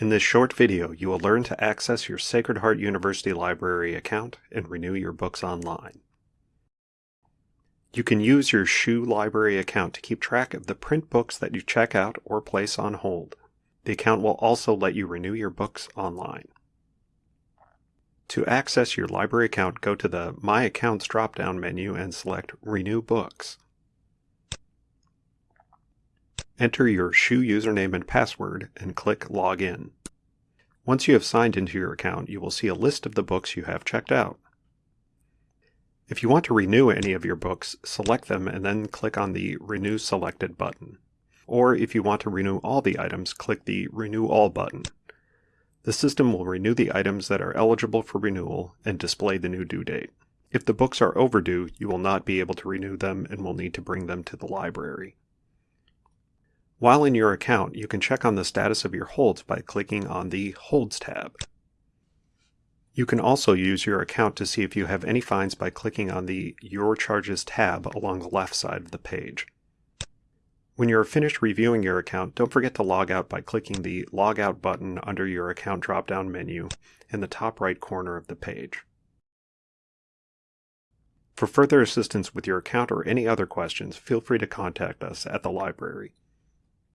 In this short video, you will learn to access your Sacred Heart University Library account and renew your books online. You can use your SHU Library account to keep track of the print books that you check out or place on hold. The account will also let you renew your books online. To access your library account, go to the My Accounts drop-down menu and select Renew Books. Enter your SHU username and password and click Login. Once you have signed into your account, you will see a list of the books you have checked out. If you want to renew any of your books, select them and then click on the Renew Selected button. Or if you want to renew all the items, click the Renew All button. The system will renew the items that are eligible for renewal and display the new due date. If the books are overdue, you will not be able to renew them and will need to bring them to the library. While in your account, you can check on the status of your holds by clicking on the Holds tab. You can also use your account to see if you have any fines by clicking on the Your Charges tab along the left side of the page. When you are finished reviewing your account, don't forget to log out by clicking the Log Out button under your account drop-down menu in the top right corner of the page. For further assistance with your account or any other questions, feel free to contact us at the library.